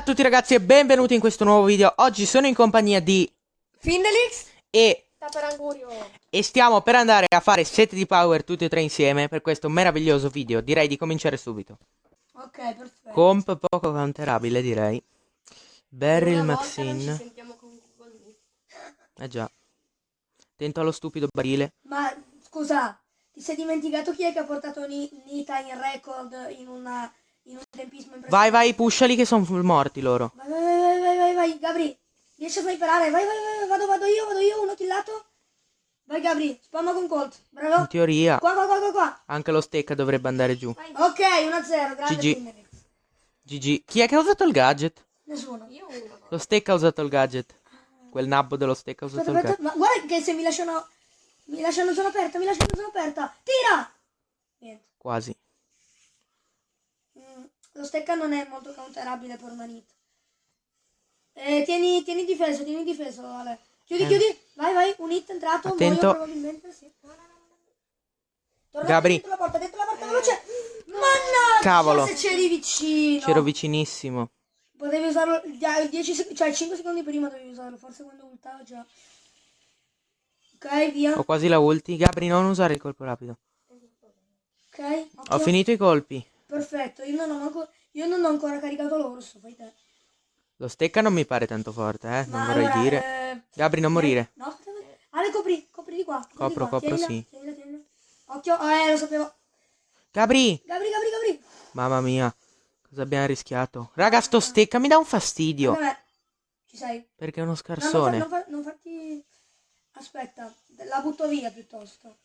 a tutti ragazzi e benvenuti in questo nuovo video. Oggi sono in compagnia di Findelix e, e stiamo per andare a fare set di power tutti e tre insieme Per questo meraviglioso video. Direi di cominciare subito. Ok perfetto. Comp poco counterabile direi. Beryl Maxine. Eh già. Tento allo stupido barile. Ma scusa Ti sei dimenticato chi è che ha portato Ni- Nita in record in una In un tempismo impressionante Vai vai pushali che sono morti loro. Vai vai vai vai vai vai Gabri Riesci a sniperare? Vai vai vai Vado vado io vado io Uno killato. Vai Gabri Spamma con Colt Bravo. In teoria. Qua qua qua qua qua. Anche lo stecca dovrebbe andare giù. Ok 1-0 Grande GG. GG Chi è che ha usato il gadget? Nessuno. Io uno. Lo stecca ha usato il gadget. Quel nabbo dello stecca ha usato Aspetta, il aspetta, gadget. ma guarda che se mi lasciano. Mi lasciano zona aperta, mi lasciano zona aperta. Tira! Niente. Quasi lo stecca non è molto counterabile per una hit. Eh, tieni, tieni difeso, tieni difeso, Ale. Chiudi, Eh. chiudi. Vai, vai, un hit entrato. Attento. probabilmente, sì. Torna Gabri. dentro la porta, dentro la porta, veloce. Mannaggia, Cavolo. se c'eri vicino. C'ero vicinissimo Potevi usarlo il 10 sec- cioè 5 secondi prima dovevi usarlo, forse quando ultava già. Ok, via. Ho quasi la ulti Gabri non usare il colpo rapido Ok, Ho occhio. finito i colpi Perfetto, io non ho manco- io non ho ancora caricato l'orso, fai te. Lo stecca non mi pare tanto forte eh Non Ma vorrei allora, dire eh, Gabri non morire No. Ale, copri, copri di qua. copri di Copro, qua. copro, Tienila, sì. tienila, tienila. Occhio, eh, lo sapevo. Gabri Gabri, Gabri, Gabri. Mamma mia Cosa abbiamo rischiato Raga sto stecca mi dà un fastidio Vabbè, ci sei. Perché è uno No, non, fa- scarsone non, fa- non farti... Aspetta, la butto via piuttosto.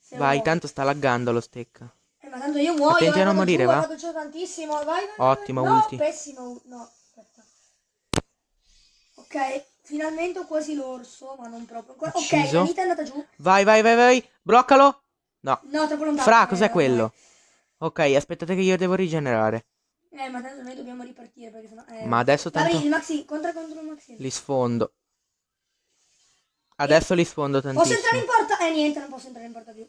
Se Vai tanto sta laggando lo stecca Eh, ma tanto io muoio. Attenti a eh, non morire, giù, va? Vado giù tantissimo, vai, vai, vai. Ottimo, no, ulti. pessimo, no, aspetta. Ok, finalmente ho quasi l'orso, ma non proprio. ancora. Ok, Ucciso. Anita è andata giù. Vai vai vai vai Bloccalo No No, troppo lontano. Fra Eh, cos'è vabbè. quello? Ok aspettate che io devo rigenerare Eh, ma tanto noi dobbiamo ripartire perché sennò... Eh. Ma adesso tanto il Maxi, contra contro il Maxi. li sfondo Adesso li sfondo Posso entrare tantissimo in porta? Eh, niente, non posso entrare in porta più.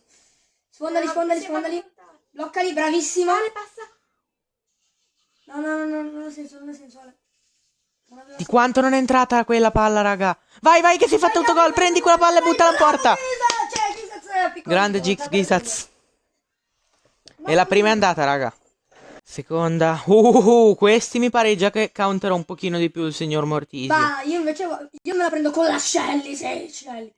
Sfondali, sfondali, sfondali. Bloccali, bravissima. No, no, no, no, non ha senso, non ha senso, Ale. Non aveva Di quanto non è entrata quella palla, raga. Vai, vai, che si è fatto autogol. Prendi quella palla e buttala in porta. Cioè, Gizaz è piccolo, Grande Gix Gizaz. E la prima è andata, raga. Seconda. Uh, questi mi pare già che counterò un pochino di più il signor Mortisio. Ma io invece io me la prendo con la Shelly, sì, Shelly.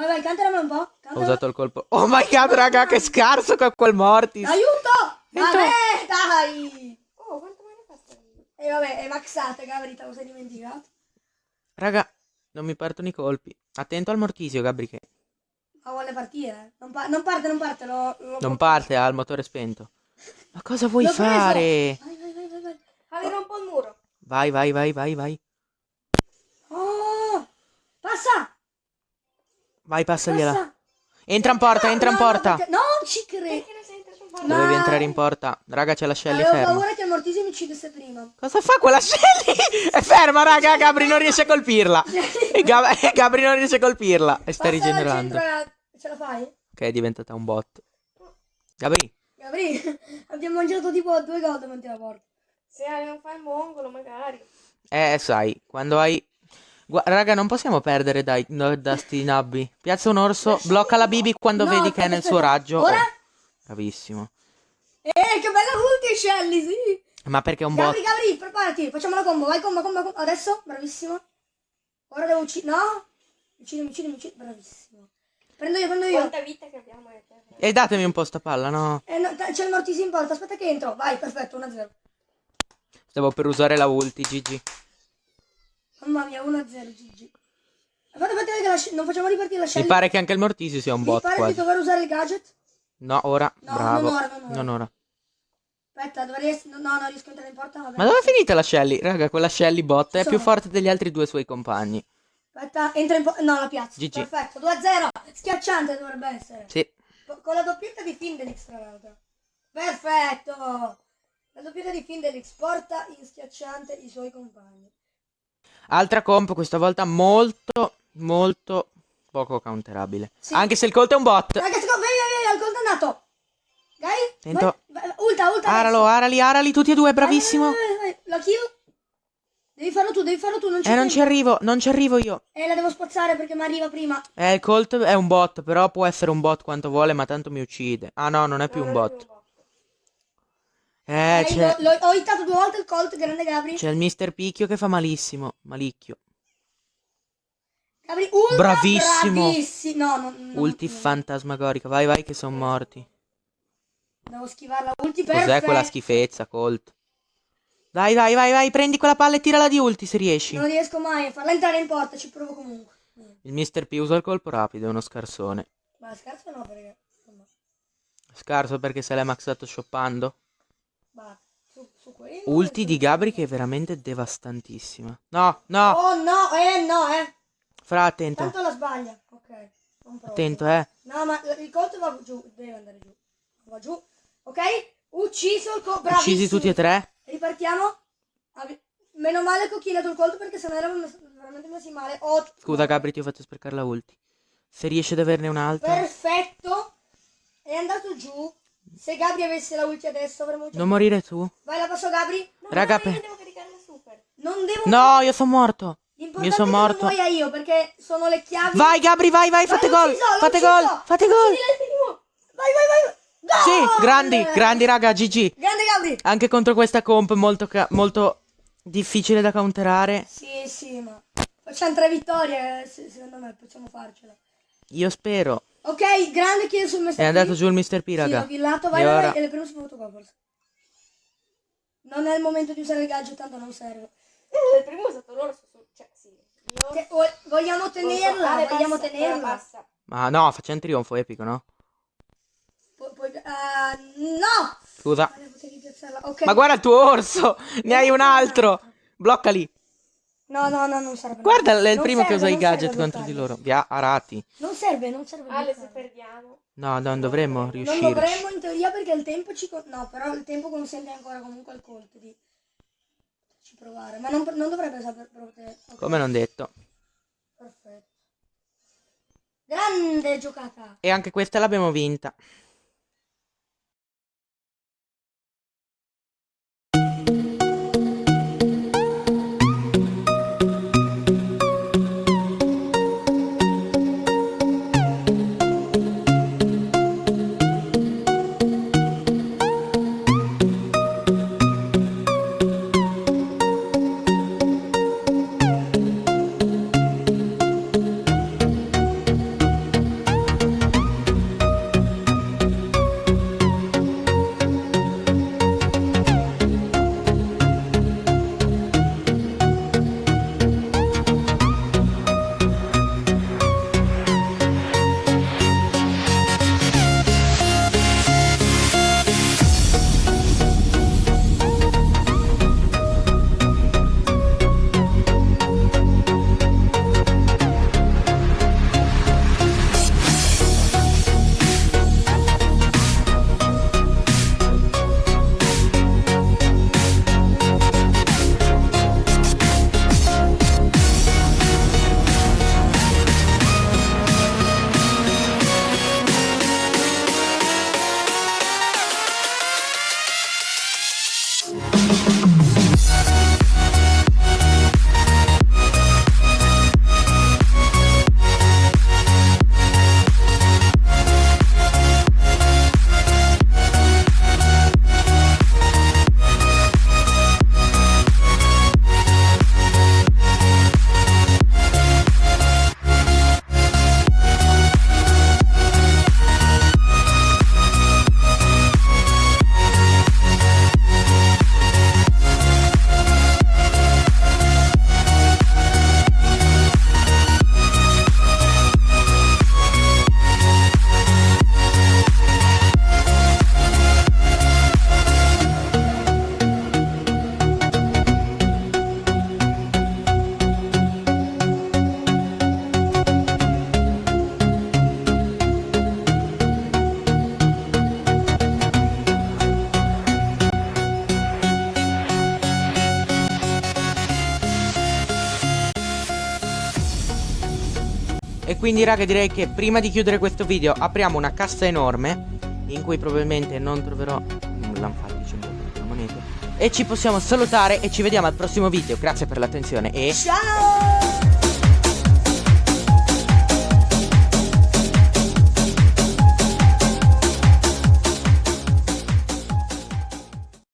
Vai, vai, canteramela un po'. Ho Cantala. usato il colpo. Oh my god, raga, che scarso con quel Mortis. Aiuto! Vabbè, dai! Oh, quanto me ne fa sta E vabbè, è maxate, Gabri, te lo sei dimenticato. Raga, non mi partono i colpi. Attento al Mortisio, Gabri, che Ma vuole partire? eh. Non, pa- non parte, non parte, lo, lo non parte, ha il motore spento. Ma cosa vuoi fare? Vai, vai, vai, vai, vai. Aveva un po' il muro. Vai, vai, vai, vai, vai. Oh! Passa! Vai, passagliela. Passa! Entra in porta, entra in No, no, porta. perché- Non ci credo! Ma- Dovevi entrare in porta. Raga, c'è la Shelly Avevo ferma. paura che il Mortisi mi uccidesse prima. Cosa fa quella Shelly? È ferma, raga. Gabri non riesce a colpirla. E Gab- Gabri non riesce a colpirla. E sta Passa rigenerando. centro, Ce la fai? Ok, è diventata un bot. Gabri, Gabri, abbiamo mangiato tipo due gol davanti alla porta. Se non fa il mongolo, magari. eh, sai, quando hai. Gua- raga, non possiamo perdere dai, no, da sti nabbi. Piazza un orso, blocca la Bibi quando No, vedi che è nel suo raggio. Ora? Oh, bravissimo. Eh, che bella ulti, Shelly, sì! Ma perché è un bot? Gabri, Gabri, preparati, facciamo la combo, vai combo, combo, combo. Adesso, bravissimo. Ora devo uccidere, no? Uccidimi, uccidimi, uccidimi, bravissimo. Prendo io, prendo io. Quanta vita che abbiamo eh. E datemi un po' sta palla, no? Eh, no, t- c'è il Mortisi in porta, aspetta che entro. Vai, perfetto, 1-0. Stavo per usare la ulti, GG. Mamma mia, 1-0, GG. Fate vedere che la non facciamo ripartire la Mi Shelly. pare che anche il Mortisio sia un Mi bot pare di quasi. dover usare il gadget. No, ora. No, Bravo. non ora, non ora. Non ora. Aspetta, dovrei essere... No, no, riesco a entrare in porta, vabbè. Ma dove è finita la Shelly? Raga, quella Shelly bot è Sono. più forte degli altri due suoi compagni. Aspetta, entra in porta. No, la piazza. GG. Perfetto, 2-0. Schiacciante dovrebbe essere. Sì. Con la doppietta di Findelix, tra l'altro. Perfetto. La doppietta di Findelix porta in schiacciante i suoi compagni. Altra comp, questa volta molto, molto poco counterabile. Sì. Anche se il Colt è un bot. Ragazzi, vai, vai, vai, al condannato. Gai? Tento. Vai, ulta, ulta. Aralo, arali, arali, tutti e due, bravissimo. Vai, vai, vai, vai. La kill. Devi farlo tu, devi farlo tu, non ci Eh, non ci arrivo, non ci arrivo io. Eh, la devo spazzare perché mi arriva prima. Eh, il Colt è un bot, però può essere un bot quanto vuole, ma tanto mi uccide. Ah no, non è più Non un è bot. Eh, c'è, ho hittato due volte il Colt, grande Gabri. c'è il Mister Picchio che fa malissimo. Malicchio. Gabri, ultra Bravissimo. bravissimo. No, no, no, Ulti no. fantasmagorica. Vai, vai, che sono morti. Devo schivarla. Ulti Cos'è perfetto. quella schifezza, Colt? Dai, vai, vai, vai, prendi quella palla e tirala di ulti se riesci. Non riesco mai a farla entrare in porta, ci provo comunque. Mm. Il Mister P usa il colpo rapido, è uno scarsone. Ma scherzo no, perché... Scarso perché se l'è maxato shoppando. Su, su. Ulti di Gabri che è veramente devastantissima. No, no, Oh no, eh no, eh. fra attento. Tanto la sbaglia. Ok. Attento, eh. No, ma il Colt va giù, deve andare giù. Va giù. Ok? Ucciso il Colt, bravissimo. Uccisi tutti e tre. Ripartiamo. Meno male che ho killato il Colt perché sennò eravamo veramente messi male. Oh, Scusa Gabri, ti ho fatto sprecare la ulti. Se riesci ad averne un'altra. Perfetto. È andato giù. Se Gabri avesse la ulti adesso avremmo già... Non morire tu. Vai, la passo Gabri. No, Raga, no, io pe- devo caricare la super. Non devo... No, io sono morto. Io sono non morto. muoia io perché sono le chiavi... Vai Gabri, vai, vai, fate Vai, gol. ucciso, l'ho Fate gol, fate gol. Vai, vai, vai. Gol! Sì, grandi, grandi raga, GG. Grande Gabri. Anche contro questa comp molto, ca- molto difficile da counterare. Sì, sì, ma... Facciamo tre vittorie, eh, se- secondo me possiamo farcela. Io spero. Ok, grande kill sul Mr. È andato P. giù il Mr. P, Sì, raga. l'ho killato, vai, E vai, ora- e le primo spunto qua forse. Non è il momento di usare il gadget, tanto non serve. Il primo è stato l'orso. su- Cioè, sì. Io... Che- vo- vogliamo tenerla, vogliamo basta, tenerla. Basta. Ma no, facciamo un trionfo epico, no? Pu- puoi- ah, no! Scusa. Vale, potevi piazzarla. Ok. Ma guarda il tuo orso! Ne hai un altro! Bloccali! No, no, no, non serve. Guarda, è il Non primo che serve, usa i non gadget contro di loro. Via, arati. Non serve, non serve. Ale, non se perdiamo. No, non dovremmo Non riuscirci. dovremmo in teoria perché il tempo ci... No, però il tempo consente ancora comunque al colpo di... Ci provare. Ma non, non dovrebbe saper proprio... ok, Come non detto. Perfetto. Grande giocata. E anche questa l'abbiamo vinta. Quindi raga direi che prima di chiudere questo video apriamo una cassa enorme in cui probabilmente non troverò po' monete E ci possiamo salutare e ci vediamo al prossimo video. Grazie per l'attenzione e... Ciao!